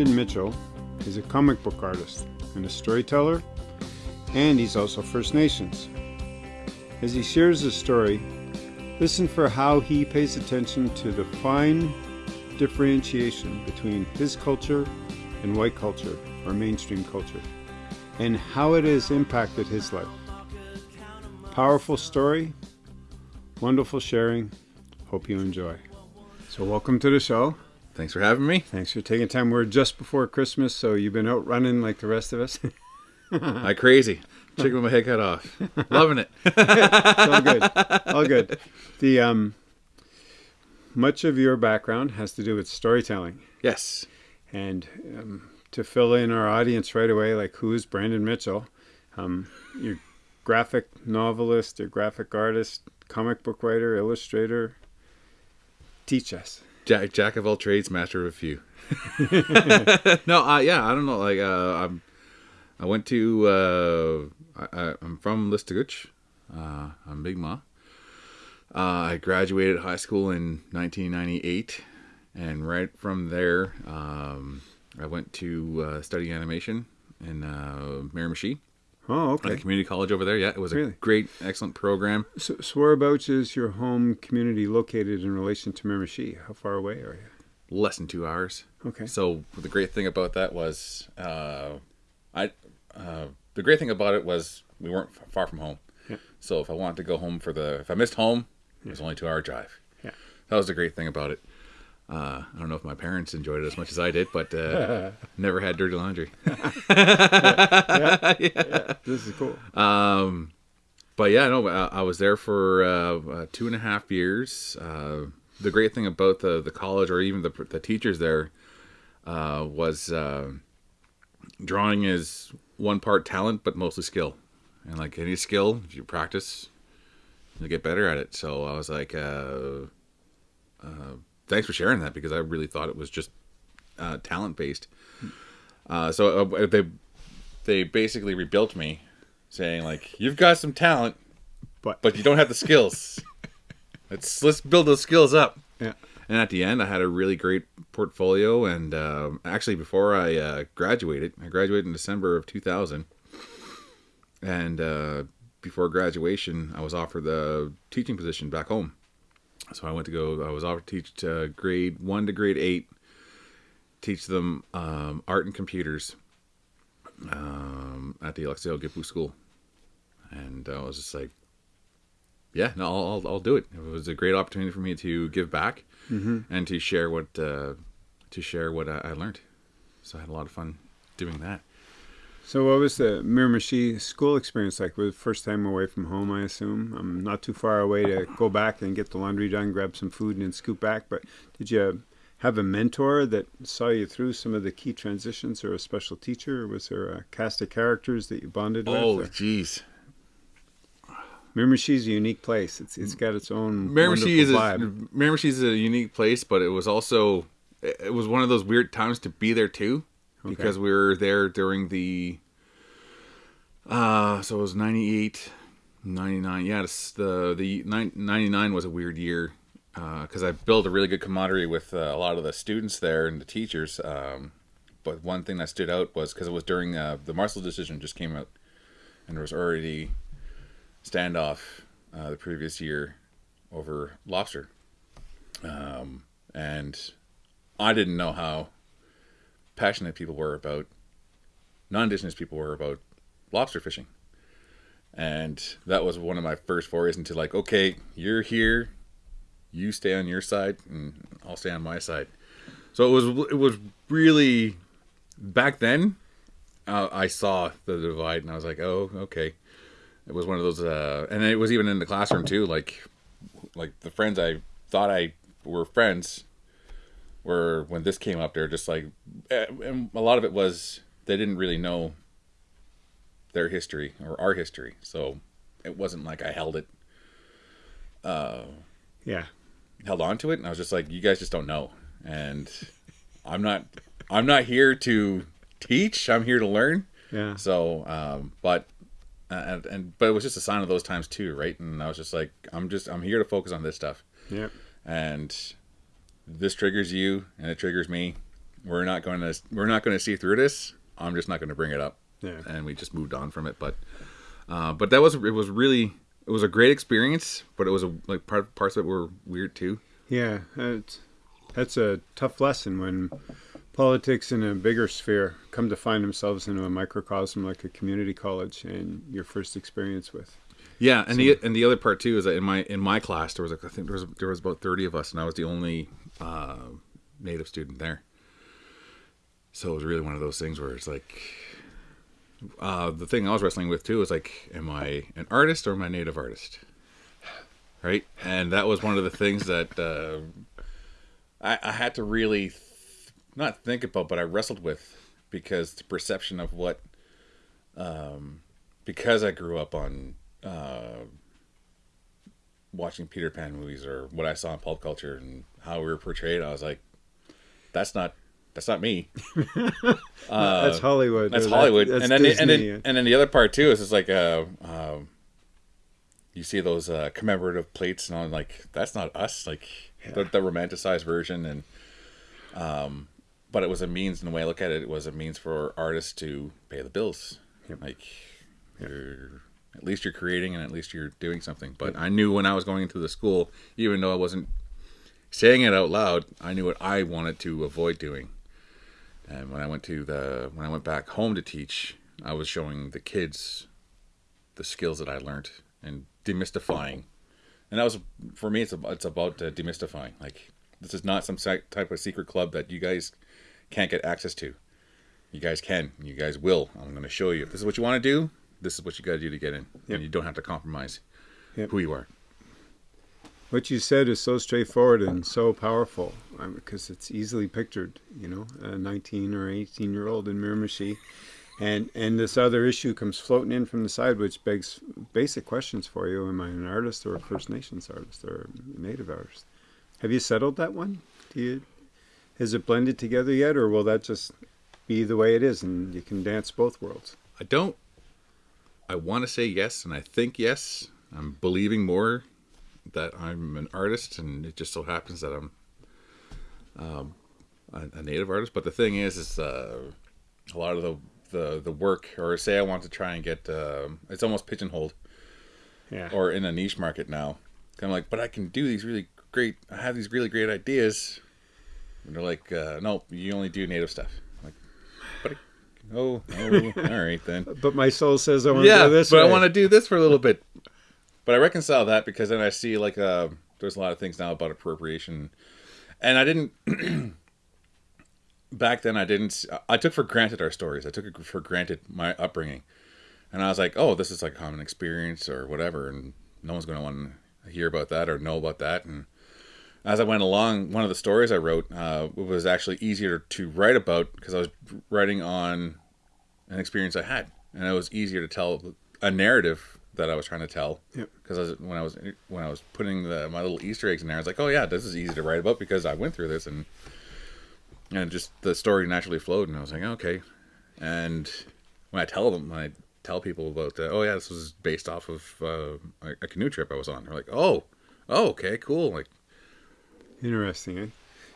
Brandon Mitchell is a comic book artist and a storyteller, and he's also First Nations. As he shares his story, listen for how he pays attention to the fine differentiation between his culture and white culture or mainstream culture, and how it has impacted his life. Powerful story, wonderful sharing. Hope you enjoy. So, welcome to the show. Thanks for having me. Thanks for taking time. We're just before Christmas, so you've been out running like the rest of us. I crazy. Chicken with my head cut off. Loving it. all good. All good. The um, much of your background has to do with storytelling, Yes. and um, to fill in our audience right away, like who is Brandon Mitchell? Um, you're graphic novelist, you're graphic artist, comic book writer, illustrator. Teach us. Jack, jack of all trades, master of a few. no, uh, yeah, I don't know. Like, uh, I'm, I went to, uh, I, I, I'm from Listuguj. Uh, I'm Mi'gmaq. Uh, I graduated high school in 1998, and right from there, um, I went to uh, study animation in uh, Miramichi Oh, at the okay. community college over there. Yeah, it was a great, excellent program. So, so whereabouts is your home community located in relation to Miramichi? How far away are you? Less than two hours. Okay. So the great thing about that was, uh, I, uh, the great thing about it was we weren't far from home. Yeah. So if I wanted to go home for the, if I missed home, it was only a two hour drive. Yeah. That was the great thing about it. Uh, I don't know if my parents enjoyed it as much as I did, but uh, never had dirty laundry. This is cool. Um, but yeah, no, I, I was there for uh, uh, two and a half years. Uh, the great thing about the the college, or even the the teachers there, uh, was uh, drawing is one part talent, but mostly skill. And like any skill, if you practice, you'll get better at it. So I was like, uh, uh, thanks for sharing that because I really thought it was just uh, talent based. Uh, so uh, they they basically rebuilt me, saying like, "You've got some talent, But- but you don't have the skills. let's let's build those skills up." Yeah. And at the end, I had a really great portfolio. And um, actually, before I uh, graduated, I graduated in December of 2000. And uh, before graduation, I was offered the teaching position back home. So I went to go. I was offered to teach uh, grade one to grade eight, teach them um, art and computers um, at the Alaqsite'w Gitpu School. And I was just like, yeah, no, I'll, I'll, I'll do it. It was a great opportunity for me to give back and to share what uh, to share what I, I learned. So I had a lot of fun doing that. So, what was the Miramichi school experience like? Was it first time away from home, I assume? I'm not too far away to go back and get the laundry done, grab some food, and then scoot back. But did you have a mentor that saw you through some of the key transitions, or a special teacher? Or was there a cast of characters that you bonded Oh, with? Oh, jeez. Miramichi's a unique place. It's it's got its own Miramichi is wonderful a. Miramichi is a unique place, but it was also it was one of those weird times to be there too, because we were there during the. Uh, so it was 98, 99. Yeah, the the 99 was a weird year because I built a really good camaraderie with uh, a lot of the students there and the teachers. Um, but one thing that stood out was because it was during uh, the Marshall decision just came out, and there was already standoff uh, the previous year over lobster. Um, and I didn't know how passionate people were about non-indigenous people were about lobster fishing. And that was one of my first forays into like, okay, you're here, you stay on your side, and I'll stay on my side. So it was it was really back then. Uh, I saw the divide, and I was like, oh, okay. It was one of those, uh, and it was even in the classroom too. Like, like the friends I thought I were friends were when this came up. They're just like, eh, and a lot of it was they didn't really know their history or our history, so it wasn't like I held it, Yeah. held on to it, and I was just like, you guys just don't know, and I'm not, I'm not here to teach. I'm here to learn. Yeah. So, um, but and, and but it was just a sign of those times too, right? And I was just like, I'm just I'm here to focus on this stuff, Yeah. and this triggers you, and it triggers me, we're not going to we're not going to see through this. I'm just not going to bring it up. Yeah. And we just moved on from it. But uh, but that was it was really it was a great experience. But it was a like part parts of it were weird too. Yeah, it's, that's a tough lesson when politics in a bigger sphere come to find themselves into a microcosm like a community college and your first experience with. Yeah, and the and the other part too is that in my in my class there was like I think there was there was about thirty of us, and I was the only uh, native student there. So it was really one of those things where it's like uh, the thing I was wrestling with too is like, am I an artist or am I a native artist? Right, and that was one of the things that uh, I, I had to really th- not think about, but I wrestled with because the perception of what, um, because I grew up on uh, watching Peter Pan movies or what I saw in pulp culture and how we were portrayed, I was like, that's not that's not me. that's Hollywood. That's that- Hollywood. that's and then the, and Disney. then and then the other part too is just like uh, um, you see those uh, commemorative plates and I'm like that's not us like the, the romanticized version and um, but it was a means in the way I look at it it was a means for artists to pay the bills like you're at least you're creating and at least you're doing something but I knew when I was going into the school even though I wasn't saying it out loud I knew what I wanted to avoid doing and when I went to the when I went back home to teach, I was showing the kids the skills that I learned and demystifying. And that was for me. It's about, it's about uh, demystifying. Like this is not some type of secret club that you guys can't get access to. You guys can. You guys will. I'm going to show you. If this is what you want to do, this is what you got to do to get in. Yep. And you don't have to compromise Yep. who you are. What you said is so straightforward and so powerful because it's easily pictured, you know, a 19 or 18 year old in Miramichi. And, and this other issue comes floating in from the side, which begs basic questions for you. Am I an artist or a First Nations artist or a Native artist? Have you settled that one? Do you, has it blended together yet, or will that just be the way it is and you can dance both worlds? I don't. I want to say yes, and I think yes. I'm believing more that I'm an artist, and it just so happens that I'm um, a, a native artist. But the thing is, is uh, a lot of the, the the work, or say I want to try and get, um it's almost pigeonholed Yeah. or in a niche market now. I'm like, but I can do these really great. I have these really great ideas. And they're like, uh, no, you only do native stuff. I'm like, but oh, oh, all right then but my soul says I want to yeah, go this but way. I want to do this for a little bit. But I reconcile that because then I see like uh, there's a lot of things now about appropriation, and I didn't. back then, I didn't. I took for granted our stories. I took it for granted my upbringing, and I was like, "Oh, this is like common experience or whatever," and no one's going to want to hear about that or know about that. And as I went along, one of the stories I wrote uh, was actually easier to write about because I was writing on an experience I had, and it was easier to tell a narrative that I was trying to tell. Because was, when I was when I was putting the my little Easter eggs in there, I was like, oh yeah, this is easy to write about because I went through this, and and just the story naturally flowed, and I was like, okay. And when I tell them, when I tell people about, uh, oh yeah, this was based off of uh, a, a canoe trip I was on, they're like, oh, oh, okay, cool, like. Interesting. Eh?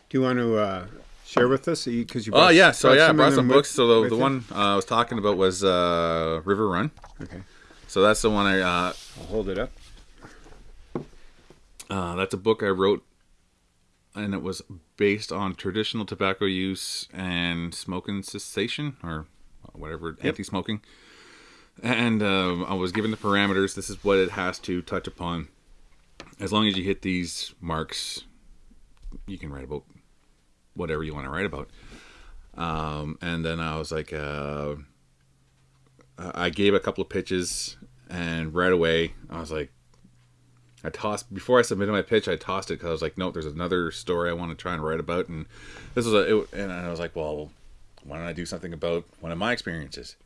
Do you want to uh, share with us? Because you. Oh yeah, so yeah, I brought some books. So the, the one uh, I was talking about was uh, River Run. Okay, So that's the one I. Uh, I'll hold it up. uh, that's a book I wrote, and it was based on traditional tobacco use and smoking cessation or whatever anti-smoking. And um, I was given the parameters. This is what it has to touch upon. As long as you hit these marks, you can write about whatever you want to write about. Um, and then I was like, uh, I gave a couple of pitches, and right away I was like, I tossed before I submitted my pitch. I tossed it because I was like, no, there's another story I want to try and write about, and this was a, it, and I was like, well, why don't I do something about one of my experiences?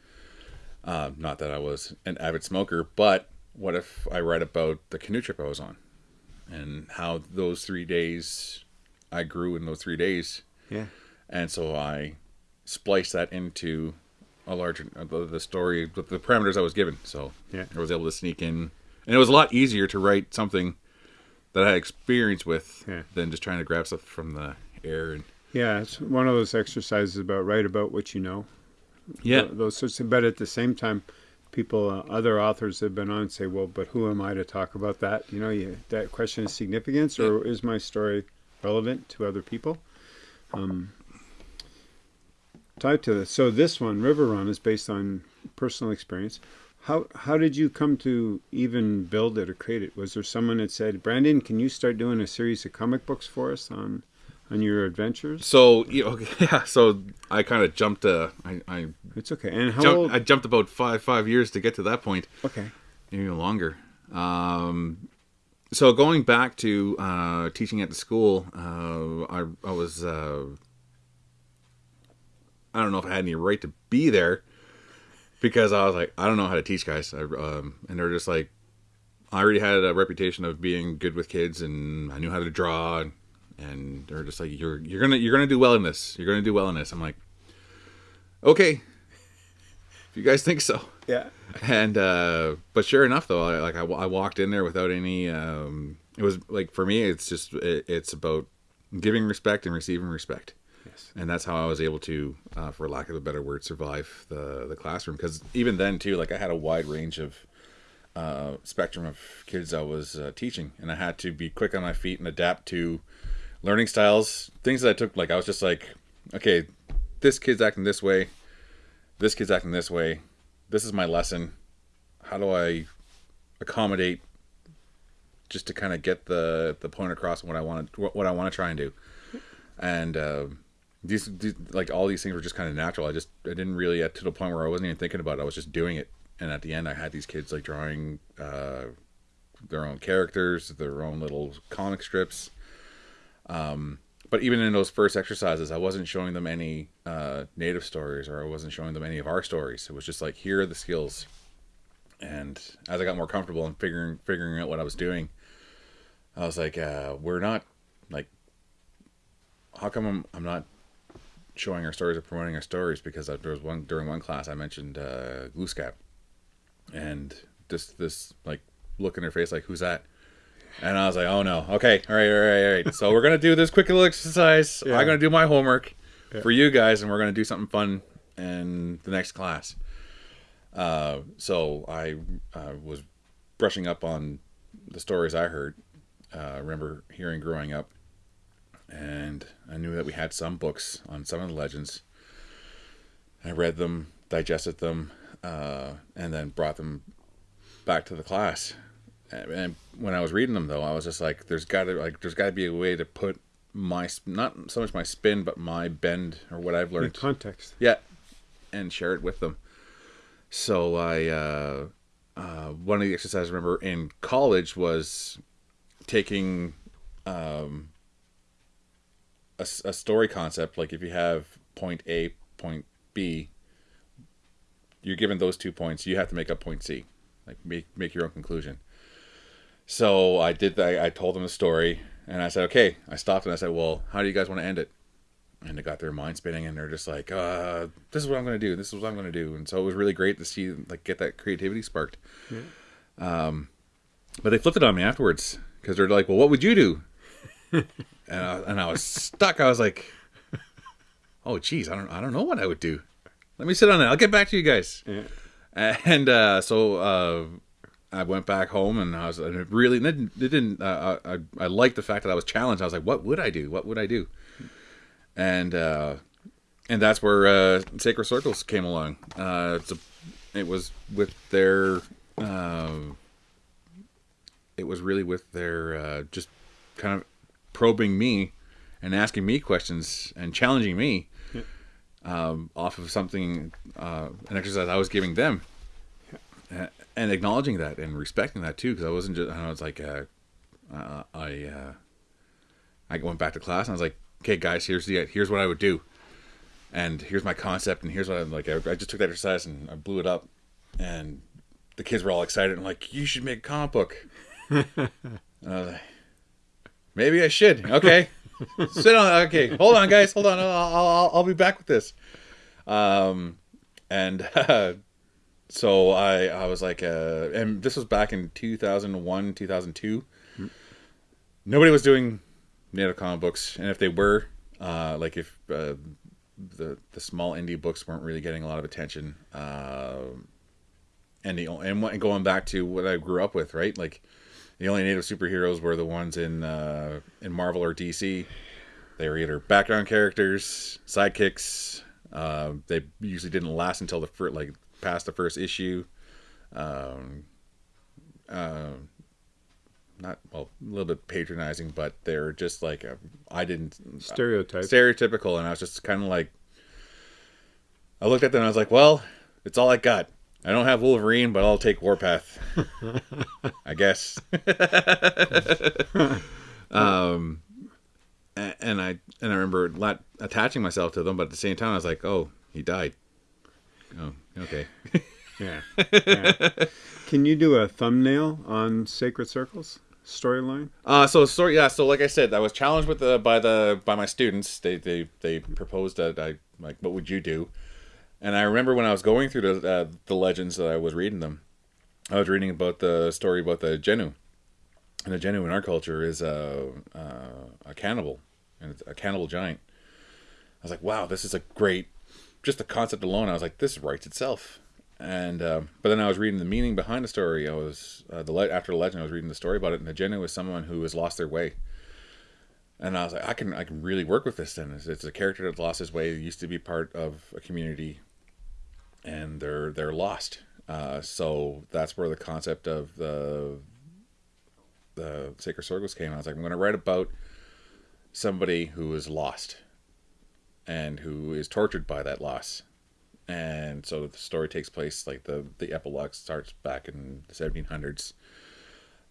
Uh, not that I was an avid smoker, but what if I write about the canoe trip I was on, and how those three days I grew in those three days, Yeah. and so I spliced that into a larger uh, the, story with the parameters I was given. So Yeah. I was able to sneak in, and it was a lot easier to write something that I had experience with Yeah. than just trying to grab stuff from the air. And Yeah, it's one of those exercises about write about what you know. Yeah. Th- those sorts of. But at the same time, people, uh, other authors have been on say, well, but who am I to talk about that? You know, you, that question is significance, or is my story relevant to other people? Um, tied to this. So this one, River Run, is based on personal experience. How how did you come to even build it or create it? Was there someone that said, Brandon, can you start doing a series of comic books for us on on your adventures? So you know, yeah. So I kind of jumped. Uh, I I It's okay. And how jumped, old? I jumped about five five years to get to that point. okay. even longer. Um, so going back to uh, teaching at the school, uh, I, I was uh, I don't know if I had any right to be there because I was like I don't know how to teach guys, I, um, and they're just like I already had a reputation of being good with kids, and I knew how to draw, and, and they're just like you're you're gonna you're gonna do well in this, you're gonna do well in this. I'm like, okay, if you guys think so Yeah. and uh but sure enough though I, like I, I walked in there without any um it was like for me it's just it, it's about giving respect and receiving respect. Yes. and that's how i was able to uh, for lack of a better word survive the the classroom. Because even then too like i had a wide range of uh spectrum of kids i was uh, teaching. And i had to be quick on my feet and adapt to learning styles things that i took like i was just like okay this kid's acting this way. This kid's acting this way this is my lesson. How do i accommodate just to kind of get the the point across what i want to what i want to try and do? And uh, these, these like all these things were just kind of natural. I just i didn't really get to the point where i wasn't even thinking about it. I was just doing it. And at the end i had these kids like drawing uh, their own characters their own little comic strips. Um, but even in those first exercises, I wasn't showing them any uh, native stories or I wasn't showing them any of our stories. It was just like, here are the skills. And as I got more comfortable and figuring figuring out what I was doing, I was like, uh, we're not like, how come I'm, I'm not showing our stories or promoting our stories? Because there was one during one class I mentioned uh, and just this like look in her face, like, who's that? And I was like, oh no. Okay. All right. All right. All right. So we're going to do this quick little exercise. Yeah. I'm going to do my homework Yeah. for you guys, and we're going to do something fun in the next class. Uh, so I uh, was brushing up on the stories I heard. Uh, remember hearing growing up. And I knew that we had some books on some of the legends. I read them, digested them, uh, and then brought them back to the class and when I was reading them though, I was just like, "There's got to like, there's got to be a way to put my not so much my spin, but my bend or what I've learned In context. yeah, and share it with them." So I, uh, uh, one of the exercises I remember in college was taking um, a, a story concept. Like if you have point A, point B, you're given those two points. You have to make up point C, like make make your own conclusion. So I did that. I told them the story, and I said, "Okay." I stopped and I said, "Well, how do you guys want to end it?" And they got their mind spinning, and they're just like, uh, "This is what I'm going to do. This is what I'm going to do." And so it was really great to see like get that creativity sparked. Um, but they flipped it on me afterwards because they're like, "Well, what would you do?" and I, and I was stuck. I was like, "Oh, geez, I don't I don't know what I would do. Let me sit on it. I'll get back to you guys." Yeah. and uh, so uh, I went back home, and I was it really it didn't. Didn't uh, I I liked the fact that I was challenged. I was like, "What would I do? What would I do?" And uh, and that's where uh, Sacred Circles came along. Uh, it's a, it was with their. Uh, it was really with their uh, just kind of probing me and asking me questions and challenging me um, off of something, uh, an exercise I was giving them, and acknowledging that and respecting that too, because I wasn't just. I was like, uh, uh, I, uh, I went back to class and I was like, okay, guys, here's the here's what I would do, and here's my concept, and here's what I'm like. I, I just took that exercise and I blew it up, and the kids were all excited and like, you should make a comic book. and I was like, maybe I should. Okay. Sit on. Okay, hold on, guys. Hold on. I'll, I'll, I'll be back with this. Um, and uh, so I I was like, uh, and this was back in two thousand one, two thousand two. Nobody was doing native comic books, and if they were, Uh, like if uh, the the small indie books weren't really getting a lot of attention, uh, and the and, and going back to what I grew up with, right? Like the only native superheroes were the ones in uh, in Marvel or DC. They were either background characters, sidekicks. Uh, they usually didn't last until the first, like past the first issue. Um, uh, not well, a little bit patronizing, but they're just like I didn't Stereotype. stereotypical, and I was just kind of like, I looked at them and I was like, well, it's all I got. I don't have Wolverine, but I'll take Warpath. I guess. um, and I and I remember attaching myself to them, but at the same time, I was like, oh, he died. Oh, okay. yeah. yeah. Can you do a thumbnail on Sacred Circles storyline? Uh, so story, yeah. So like I said, I was challenged with the by the by my students. They they they proposed that I like, what would you do? And I remember when I was going through the uh, the legends that I was reading them, I was reading about the story about the Jenu, and the Jenu in our culture is a a, a cannibal, and it's a cannibal giant. I was like, wow, this is a great, just the concept alone. I was like, this writes itself. And uh, but then I was reading the meaning behind the story. I was uh, the le- after the legend, I was reading the story about it, and the Jenu is someone who has lost their way. And I was like, I can I can really work with this. Then it's, it's a character that lost his way. Used to be part of a community, and they're they're lost. Uh, so that's where the concept of the the Sacred Circles came. I was like, I'm going to write about somebody who is lost, and who is tortured by that loss. And so the story takes place like the the epilogue starts back in the 1700s.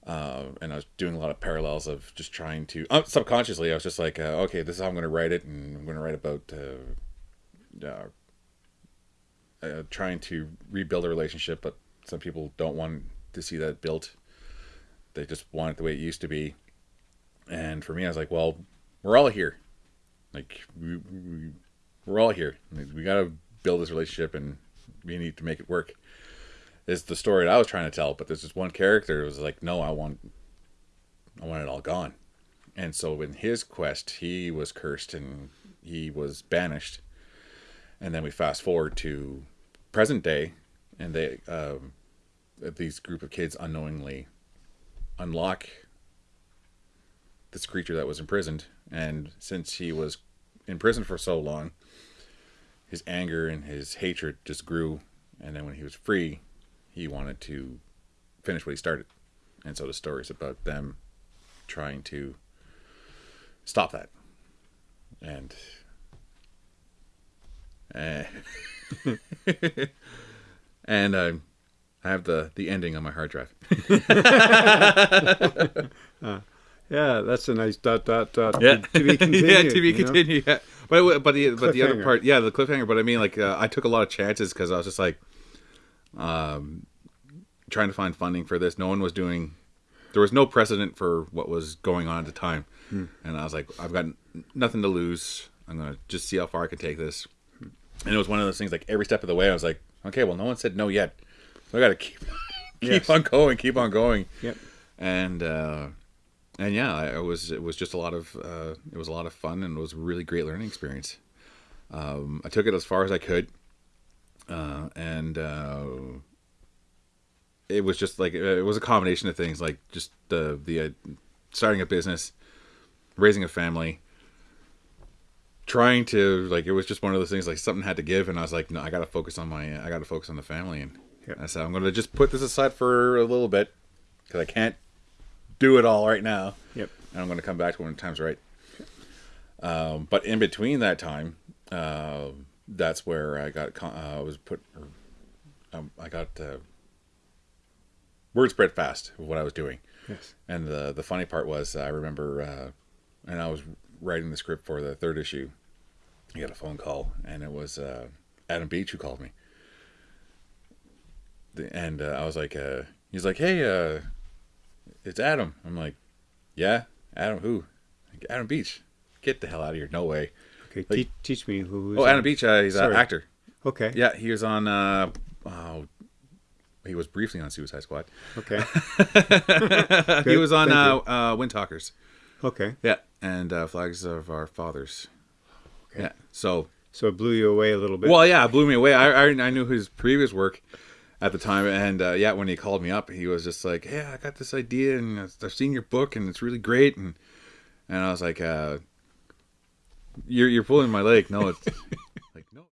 Uh, and I was doing a lot of parallels of just trying to uh, subconsciously. I was just like, uh, okay, this is how I'm going to write it, and I'm going to write about uh, uh, uh, trying to rebuild a relationship, but some people don't want to see that built. They just want it the way it used to be. And for me, I was like, well, we're all here. Like we, we we're all here. We got to build this relationship, and we need to make it work. Is the story that I was trying to tell, but there's this one character who was like, no, I want, I want it all gone. And so in his quest, he was cursed and he was banished. And then we fast forward to present day, and they um, these group of kids unknowingly unlock this creature that was imprisoned. And since he was in prison for so long, his anger and his hatred just grew. And then when he was free, he wanted to finish what he started. And so the story is about them trying to stop that. And uh, and uh, I have the the ending on my hard drive. Yeah, that's a nice dot dot dot. Yeah, To be continued. yeah, to be continued. Yeah. But but the but the other part, yeah, the cliffhanger. But I mean, like, uh, I took a lot of chances because I was just like, um, trying to find funding for this. No one was doing. There was no precedent for what was going on at the time, Hmm. and I was like, I've got n- nothing to lose. I'm gonna just see how far I can take this. And it was one of those things. Like every step of the way, I was like, okay, well, no one said no yet. So I got to keep keep Yes. on going, keep on going Yep. and uh, and yeah, I, it was it was just a lot of uh, it was a lot of fun and it was a really great learning experience. Um, I took it as far as I could, uh, and uh, it was just like it was a combination of things, like just the the uh, starting a business, raising a family, trying to like it was just one of those things like something had to give, and I was like, no, I got to focus on my I got to focus on the family, and Yep. I said I'm going to just put this aside for a little bit because I can't do it all right now Yep. and I'm going to come back to when the time's right. Um, but in between that time, uh, that's where I got con- uh, I was put. Or, um, I got uh, word spread fast of what I was doing, Yes. and the the funny part was I remember, uh, and I was writing the script for the third issue. I got a phone call, and it was uh, Adam Beach who called me. The, and uh, I was like, uh, he's like, hey, uh, it's Adam. I'm like, yeah, Adam who? Like, Adam Beach. Get the hell out of here. No way. Okay. Like- te- teach me who. Oh? Adam Beach. Uh, he's an actor. Okay. Yeah, he was on. Uh, oh, he was briefly on Suicide Squad. Okay. he was on uh, uh, Wind Talkers. Okay. Yeah, and uh, Flags of Our Fathers. Okay. Yeah. So So it blew you away a little bit. Well, yeah, it blew me away. I, I, I knew his previous work at the time, and uh, yeah, when he called me up, he was just like, "Yeah, I got this idea, and I've seen your book, and it's really great." And and I was like, uh, "You're you're pulling my leg." No, it's like no.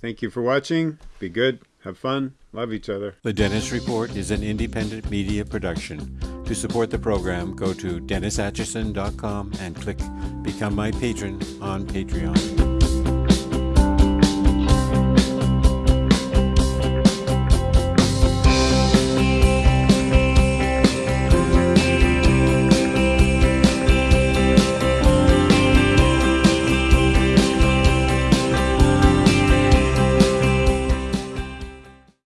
Thank you for watching. Be good. Have fun. Love each other. The Dennis Report is an independent media production. To support the program, go to DennisAtchison.com and click Become My Patron on Patreon.